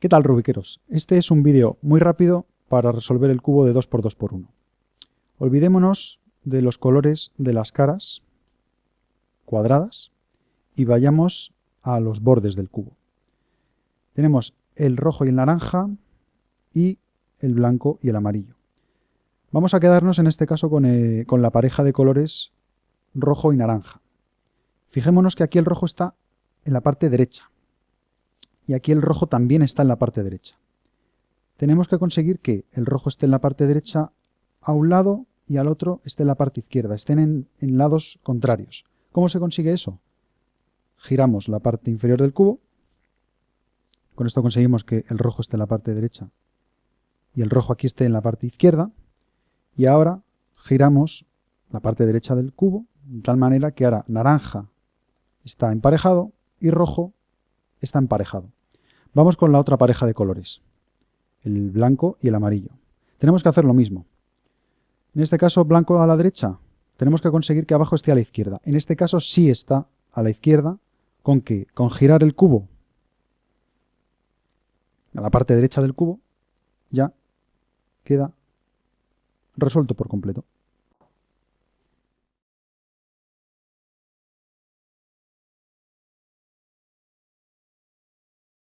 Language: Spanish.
¿Qué tal rubiqueros? Este es un vídeo muy rápido para resolver el cubo de 2x2x1. Olvidémonos de los colores de las caras cuadradas y vayamos a los bordes del cubo. Tenemos el rojo y el naranja y el blanco y el amarillo. Vamos a quedarnos en este caso con, eh, con la pareja de colores rojo y naranja. Fijémonos que aquí el rojo está en la parte derecha y aquí el rojo también está en la parte derecha. Tenemos que conseguir que el rojo esté en la parte derecha a un lado y al otro esté en la parte izquierda, estén en, lados contrarios. ¿Cómo se consigue eso? Giramos la parte inferior del cubo, con esto conseguimos que el rojo esté en la parte derecha y el rojo aquí esté en la parte izquierda, y ahora giramos la parte derecha del cubo, de tal manera que ahora naranja está emparejado y rojo está emparejado. Vamos con la otra pareja de colores, el blanco y el amarillo. Tenemos que hacer lo mismo. En este caso, blanco a la derecha, tenemos que conseguir que abajo esté a la izquierda. En este caso sí está a la izquierda, con que con girar el cubo a la parte derecha del cubo, ya queda resuelto por completo.